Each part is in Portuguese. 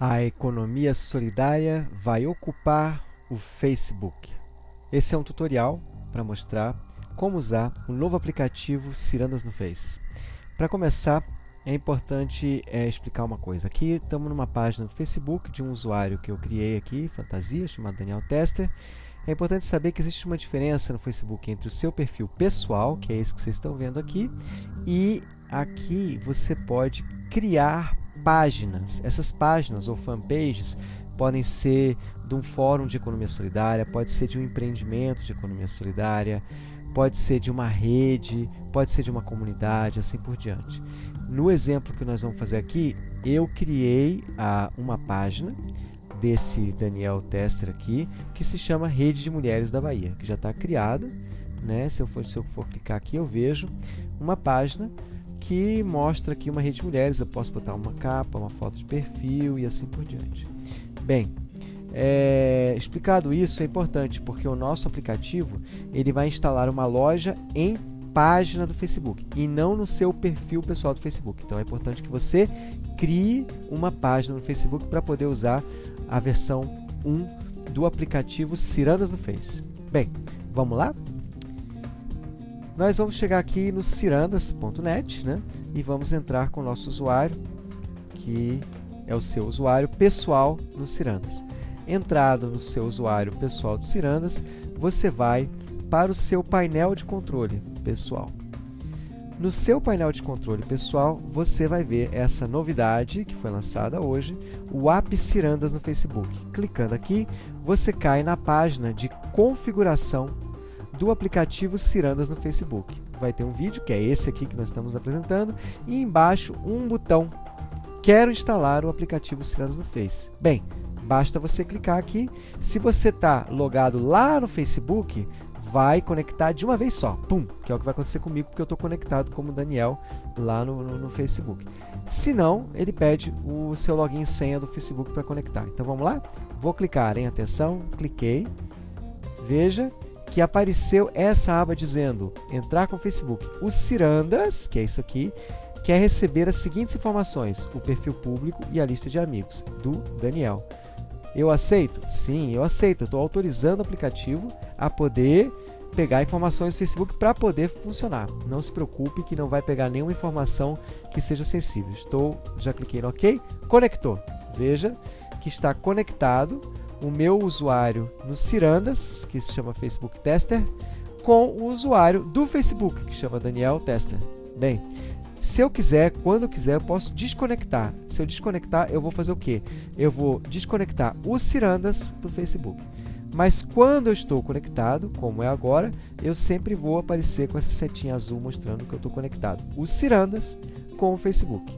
A economia solidária vai ocupar o Facebook. Esse é um tutorial para mostrar como usar o novo aplicativo Cirandas no Face. Para começar, é importante é, explicar uma coisa. Aqui estamos numa página do Facebook de um usuário que eu criei aqui, fantasia, chamado Daniel Tester. É importante saber que existe uma diferença no Facebook entre o seu perfil pessoal, que é esse que vocês estão vendo aqui, e aqui você pode criar páginas. Essas páginas ou fanpages podem ser de um fórum de economia solidária, pode ser de um empreendimento de economia solidária, pode ser de uma rede, pode ser de uma comunidade, assim por diante. No exemplo que nós vamos fazer aqui, eu criei a, uma página desse Daniel Tester aqui, que se chama Rede de Mulheres da Bahia, que já está criada. Né? Se, eu for, se eu for clicar aqui, eu vejo uma página que mostra aqui uma rede de mulheres. Eu posso botar uma capa, uma foto de perfil e assim por diante. Bem, é, explicado isso é importante porque o nosso aplicativo ele vai instalar uma loja em página do Facebook e não no seu perfil pessoal do Facebook. Então é importante que você crie uma página no Facebook para poder usar a versão 1 do aplicativo Cirandas no Face. Bem, vamos lá? Nós vamos chegar aqui no cirandas.net né, e vamos entrar com o nosso usuário, que é o seu usuário pessoal no Cirandas. Entrado no seu usuário pessoal do Cirandas, você vai para o seu painel de controle pessoal. No seu painel de controle pessoal, você vai ver essa novidade que foi lançada hoje, o App Cirandas no Facebook. Clicando aqui, você cai na página de configuração do aplicativo Cirandas no Facebook. Vai ter um vídeo, que é esse aqui que nós estamos apresentando, e embaixo um botão Quero instalar o aplicativo Cirandas no Face. Bem, basta você clicar aqui. Se você está logado lá no Facebook, vai conectar de uma vez só. Pum! Que é o que vai acontecer comigo, porque eu estou conectado como Daniel lá no, no, no, Facebook. Se não, ele pede o seu login e senha do Facebook para conectar. Então vamos lá? Vou clicar em atenção, cliquei. Veja que apareceu essa aba dizendo entrar com o Facebook. O Cirandas, que é isso aqui, quer receber as seguintes informações, o perfil público e a lista de amigos, do Daniel. Eu aceito? Sim, eu aceito. Estou autorizando o aplicativo a poder pegar informações do Facebook para poder funcionar. Não se preocupe que não vai pegar nenhuma informação que seja sensível. Estou, já cliquei no OK, conectou. Veja que está conectado o meu usuário no Cirandas, que se chama Facebook Tester, com o usuário do Facebook, que chama Daniel Tester. Bem, se eu quiser, quando eu quiser, eu posso desconectar. Se eu desconectar, eu vou fazer o quê? Eu vou desconectar o Cirandas do Facebook. Mas quando eu estou conectado, como é agora, eu sempre vou aparecer com essa setinha azul mostrando que eu estou conectado. O Cirandas com o Facebook.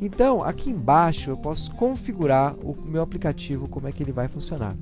Então, aqui embaixo eu posso configurar o meu aplicativo, como é que ele vai funcionar.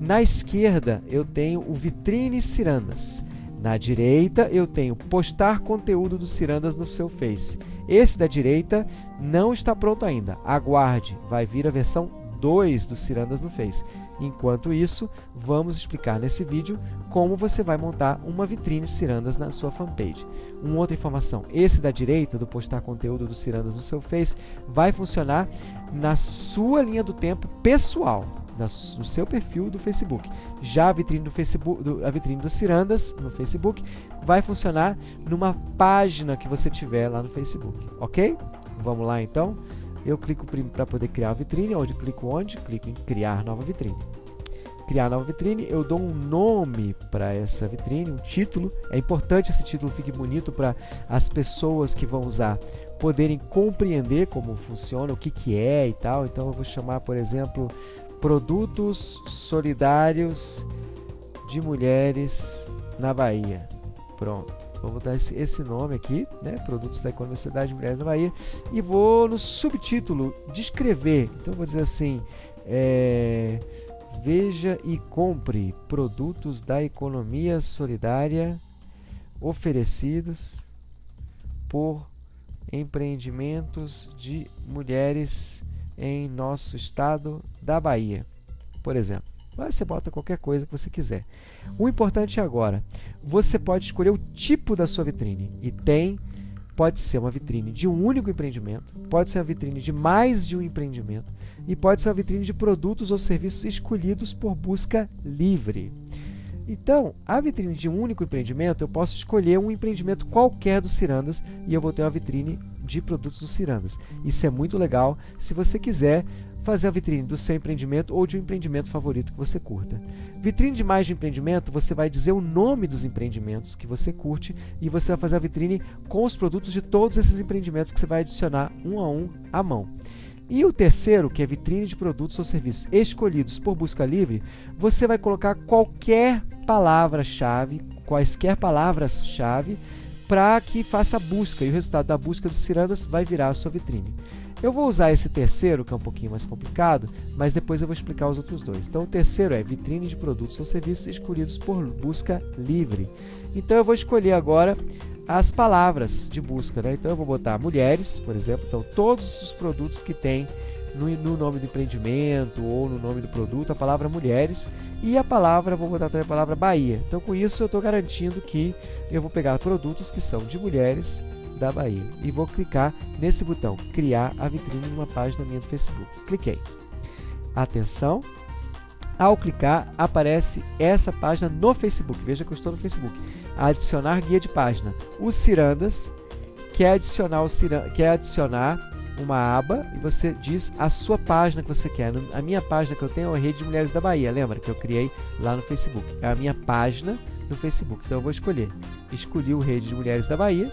Na esquerda eu tenho o Vitrine Cirandas. Na direita eu tenho postar conteúdo do Cirandas no seu Face. Esse da direita não está pronto ainda. Aguarde, vai vir a versão 2 do Cirandas no Face. Enquanto isso, vamos explicar nesse vídeo como você vai montar uma vitrine Cirandas na sua fanpage. Uma outra informação, esse da direita, do postar conteúdo do Cirandas no seu Face, vai funcionar na sua linha do tempo pessoal, no seu perfil do Facebook. Já a vitrine do Facebook, do, a vitrine do Cirandas no Facebook vai funcionar numa página que você tiver lá no Facebook, ok? Vamos lá então. Eu clico para poder criar a vitrine, onde clico onde? Clico em criar nova vitrine. Criar nova vitrine, eu dou um nome para essa vitrine, um título. É importante esse título fique bonito para as pessoas que vão usar poderem compreender como funciona, o que, que é e tal. Então eu vou chamar, por exemplo, Produtos Solidários de Mulheres na Bahia. Pronto. Vou botar esse, esse nome aqui, né? Produtos da Economia Sociedade de Mulheres da Bahia. E vou no subtítulo descrever. Então vou dizer assim: é, veja e compre produtos da economia solidária oferecidos por empreendimentos de mulheres em nosso estado da Bahia, por exemplo. Mas você bota qualquer coisa que você quiser. O importante é agora, você pode escolher o tipo da sua vitrine e tem pode ser uma vitrine de um único empreendimento, pode ser uma vitrine de mais de um empreendimento e pode ser uma vitrine de produtos ou serviços escolhidos por busca livre. Então, a vitrine de um único empreendimento, eu posso escolher um empreendimento qualquer do Cirandas e eu vou ter uma vitrine de produtos do Cirandas. Isso é muito legal se você quiser fazer a vitrine do seu empreendimento ou de um empreendimento favorito que você curta. Vitrine de mais de empreendimento, você vai dizer o nome dos empreendimentos que você curte e você vai fazer a vitrine com os produtos de todos esses empreendimentos que você vai adicionar um a um à mão. E o terceiro, que é vitrine de produtos ou serviços escolhidos por busca livre, você vai colocar qualquer palavra-chave, quaisquer palavras-chave, para que faça a busca. E o resultado da busca do Cirandas vai virar a sua vitrine. Eu vou usar esse terceiro, que é um pouquinho mais complicado, mas depois eu vou explicar os outros dois. Então, o terceiro é vitrine de produtos ou serviços escolhidos por busca livre. Então, eu vou escolher agora as palavras de busca. Né? Então, eu vou botar mulheres, por exemplo. Então, todos os produtos que tem no, no, nome do empreendimento ou no nome do produto a palavra mulheres e a palavra, vou botar também a palavra Bahia. Então, com isso, eu estou garantindo que eu vou pegar produtos que são de mulheres da Bahia. E vou clicar nesse botão, criar a vitrine numa página minha do Facebook. Cliquei. Atenção, ao clicar aparece essa página no Facebook. Veja que eu estou no Facebook. Adicionar guia de página. O Cirandas quer adicionar, o Cirandas, quer adicionar uma aba e você diz a sua página que você quer. A minha página que eu tenho é a Rede de Mulheres da Bahia, lembra que eu criei lá no Facebook. É a minha página no Facebook. Então eu vou escolher. Escolhi o Rede de Mulheres da Bahia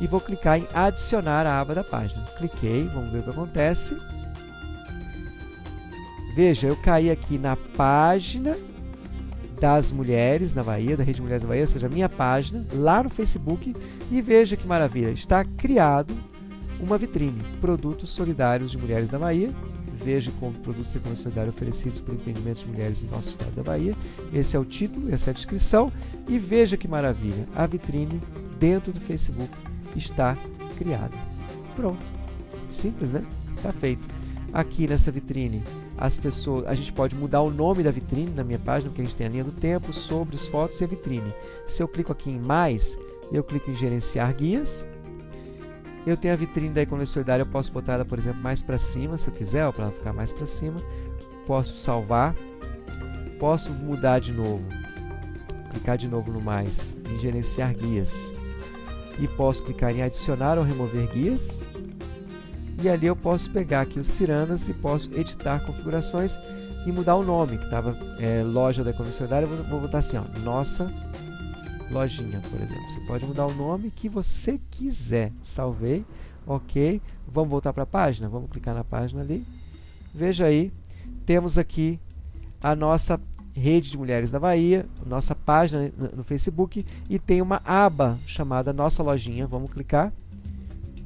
e vou clicar em adicionar a aba da página. Cliquei, vamos ver o que acontece. Veja, eu caí aqui na página das mulheres na Bahia, da Rede Mulheres da Bahia, ou seja, a minha página, lá no Facebook, e veja que maravilha, está criado uma vitrine, produtos solidários de mulheres da Bahia, veja como produtos de economia solidária oferecidos por empreendimentos de mulheres em nosso estado da Bahia, esse é o título, essa é a descrição, e veja que maravilha, a vitrine dentro do Facebook está criada. Pronto. Simples, né? Está feito. Aqui nessa vitrine, as pessoas, a gente pode mudar o nome da vitrine na minha página, porque a gente tem a linha do tempo, sobre as fotos e a vitrine. Se eu clico aqui em mais, eu clico em gerenciar guias. Eu tenho a vitrine da Economia Solidária, eu posso botar ela, por exemplo, mais para cima, se eu quiser, para ela ficar mais para cima. Posso salvar. Posso mudar de novo. Clicar de novo no mais, em gerenciar guias e posso clicar em adicionar ou remover guias e ali eu posso pegar aqui os Cirandas e posso editar configurações e mudar o nome, que estava é, loja da economia solidária, eu vou, vou botar assim, ó, nossa lojinha, por exemplo. Você pode mudar o nome que você quiser. Salvei, ok. Vamos voltar para a página? Vamos clicar na página ali. Veja aí, temos aqui a nossa Rede de Mulheres da Bahia, nossa página no Facebook e tem uma aba chamada Nossa Lojinha. Vamos clicar.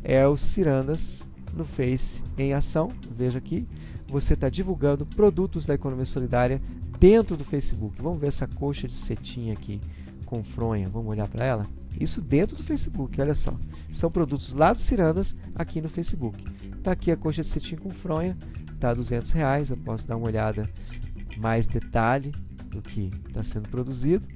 É o Cirandas no Face em ação. Veja aqui, você está divulgando produtos da economia solidária dentro do Facebook. Vamos ver essa coxa de cetim aqui com fronha. Vamos olhar para ela? Isso dentro do Facebook, olha só. São produtos lá do Cirandas aqui no Facebook. Está aqui a coxa de cetim com fronha, está 200 reais. Eu posso dar uma olhada mais detalhe do que está sendo produzido,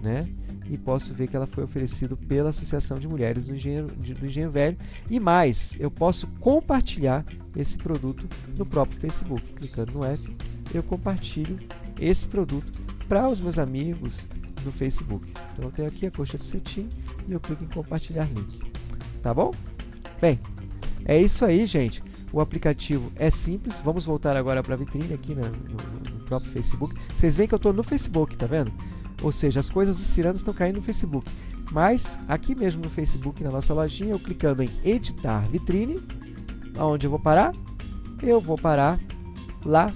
né? E posso ver que ela foi oferecida pela Associação de Mulheres do Engenho, do Engenho Velho. E mais, eu posso compartilhar esse produto no próprio Facebook. Clicando no F, eu compartilho esse produto para os meus amigos no Facebook. Então eu tenho aqui a coxa de cetim e eu clico em compartilhar link. Tá bom? Bem, é isso aí, gente. O aplicativo é simples. Vamos voltar agora para a vitrine aqui no, no, próprio Facebook. Vocês veem que eu estou no Facebook, tá vendo? Ou seja, as coisas do Ciranda estão caindo no Facebook. Mas aqui mesmo no Facebook, na nossa lojinha, eu clicando em editar vitrine, aonde eu vou parar? Eu vou parar lá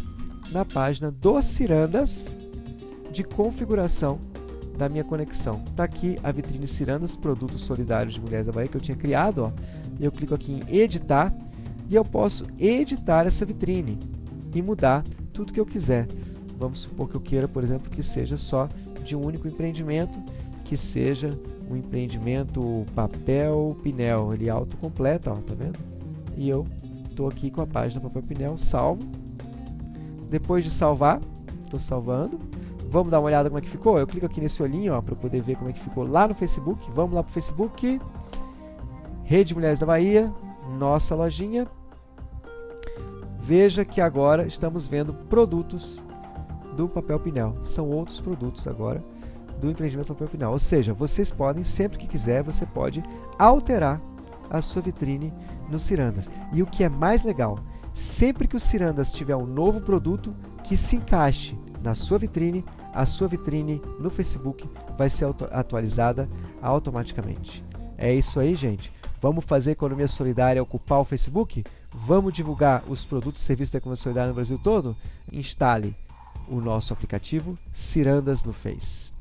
na página dos Cirandas de configuração da minha conexão. Está aqui a vitrine Cirandas, produtos solidários de Mulheres da Bahia, que eu tinha criado. Ó. Eu clico aqui em editar e eu posso editar essa vitrine e mudar tudo que eu quiser. Vamos supor que eu queira, por exemplo, que seja só de um único empreendimento, que seja um empreendimento papel pinel, ele autocompleta, ó, tá vendo? E eu estou aqui com a página papel pinel, salvo. Depois de salvar, estou salvando. Vamos dar uma olhada como é que ficou? Eu clico aqui nesse olhinho para poder ver como é que ficou lá no Facebook. Vamos lá para o Facebook. Rede Mulheres da Bahia, nossa lojinha. Veja que agora estamos vendo produtos do papel pinel. São outros produtos agora do empreendimento papel pinel. Ou seja, vocês podem, sempre que quiser, você pode alterar a sua vitrine no Cirandas. E o que é mais legal, sempre que o Cirandas tiver um novo produto que se encaixe na sua vitrine, a sua vitrine no Facebook vai ser atualizada automaticamente. É isso aí, gente. Vamos fazer a economia solidária ocupar o Facebook? Vamos divulgar os produtos e serviços da economia solidária no Brasil todo? Instale o nosso aplicativo Cirandas no Face.